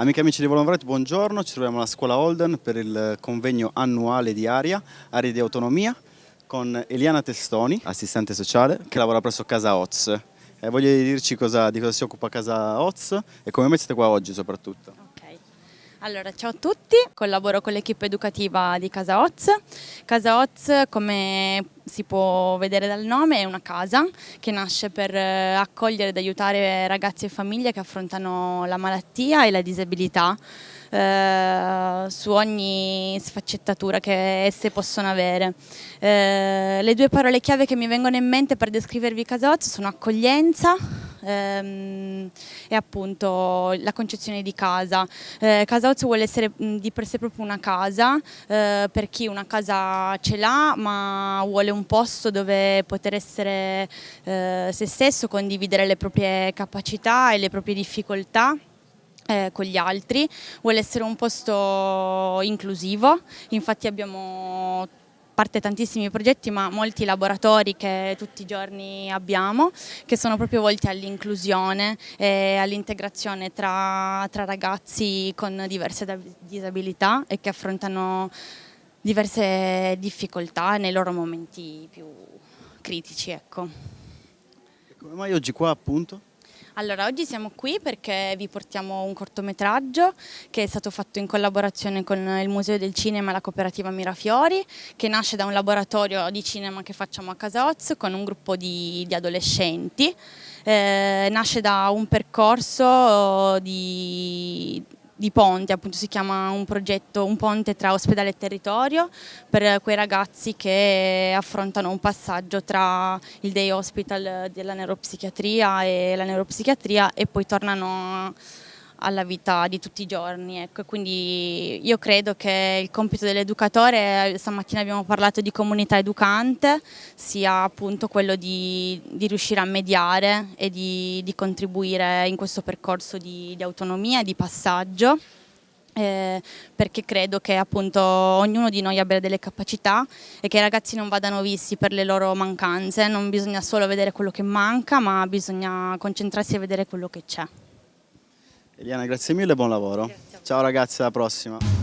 Amiche e amici di Volombret, buongiorno, ci troviamo alla scuola Holden per il convegno annuale di Aria, Aria di Autonomia, con Eliana Testoni, assistente sociale, che lavora presso Casa Oz. Eh, voglio dirci cosa, di cosa si occupa Casa Oz e come mai siete qua oggi soprattutto? Allora ciao a tutti, collaboro con l'equipe educativa di Casa Oz. Casa Oz, come si può vedere dal nome, è una casa che nasce per eh, accogliere ed aiutare ragazzi e famiglie che affrontano la malattia e la disabilità eh, su ogni sfaccettatura che esse possono avere. Eh, le due parole chiave che mi vengono in mente per descrivervi Casa Oz sono accoglienza ehm, e appunto la concezione di casa. Eh, casa Oz vuole essere di per sé proprio una casa, eh, per chi una casa ce l'ha ma vuole un posto dove poter essere eh, se stesso, condividere le proprie capacità e le proprie difficoltà. Eh, con gli altri, vuole essere un posto inclusivo, infatti abbiamo parte tantissimi progetti ma molti laboratori che tutti i giorni abbiamo che sono proprio volti all'inclusione e all'integrazione tra, tra ragazzi con diverse disabilità e che affrontano diverse difficoltà nei loro momenti più critici. Ecco. E come mai oggi qua appunto? Allora, oggi siamo qui perché vi portiamo un cortometraggio che è stato fatto in collaborazione con il Museo del Cinema e la cooperativa Mirafiori, che nasce da un laboratorio di cinema che facciamo a Casa Oz con un gruppo di, di adolescenti. Eh, nasce da un percorso di, di ponte, appunto si chiama un progetto, un ponte tra ospedale e territorio per quei ragazzi che affrontano un passaggio tra il day hospital della neuropsichiatria e la neuropsichiatria e poi tornano alla vita di tutti i giorni. Ecco. Quindi io credo che il compito dell'educatore, stamattina abbiamo parlato di comunità educante, sia appunto quello di, di riuscire a mediare e di, di, contribuire in questo percorso di, di autonomia e di passaggio. Eh, perché credo che appunto ognuno di noi abbia delle capacità e che i ragazzi non vadano visti per le loro mancanze, non bisogna solo vedere quello che manca ma bisogna concentrarsi a vedere quello che c'è. Eliana, grazie mille e buon lavoro. Ciao ragazzi, alla prossima.